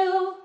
you.